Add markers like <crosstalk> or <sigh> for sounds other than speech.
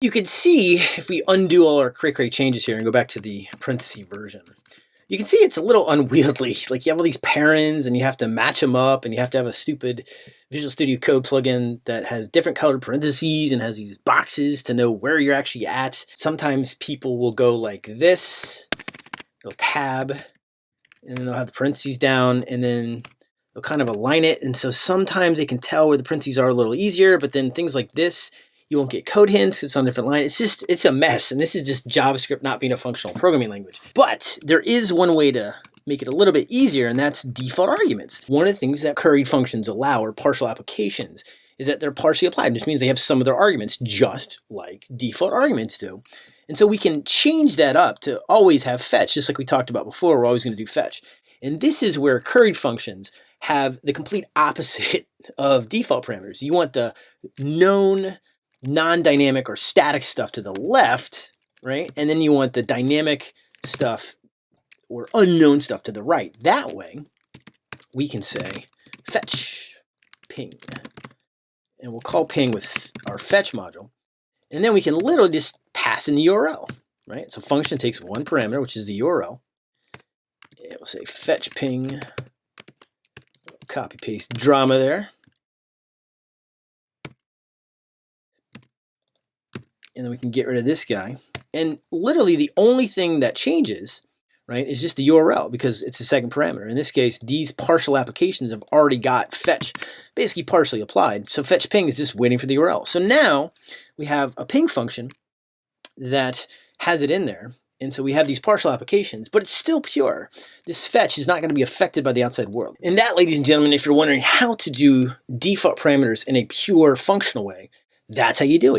You can see if we undo all our cray cray changes here and go back to the parenthesis version, you can see it's a little unwieldy. <laughs> Like you have all these parens and you have to match them up and you have to have a stupid Visual Studio Code plugin that has different colored parentheses and has these boxes to know where you're actually at. Sometimes people will go like this, they'll tab, and then they'll have the parentheses down and then they'll kind of align it. And so sometimes they can tell where the parentheses are a little easier, but then things like this, you won't get code hints. It's on different line. It's just, it's a mess. And this is just JavaScript not being a functional programming language. But there is one way to make it a little bit easier, and that's default arguments. One of the things that curried functions allow or partial applications is that they're partially applied, which means they have some of their arguments just like default arguments do. And so we can change that up to always have fetch, just like we talked about before, we're always going to do fetch. And this is where curried functions have the complete opposite <laughs> of default parameters. You want the known non-dynamic or static stuff to the left, right? And then you want the dynamic stuff or unknown stuff to the right. That way, we can say fetch ping. And we'll call ping with our fetch module. And then we can literally just pass in the URL, right? So function takes one parameter, which is the URL. And we'll say fetch ping, copy paste drama there. And then we can get rid of this guy. And literally the only thing that changes, right, is just the URL because it's the second parameter. In this case, these partial applications have already got fetch basically partially applied. So fetch ping is just waiting for the URL. So now we have a ping function that has it in there. And so we have these partial applications, but it's still pure. This fetch is not going to be affected by the outside world. And that, ladies and gentlemen, if you're wondering how to do default parameters in a pure functional way, that's how you do it.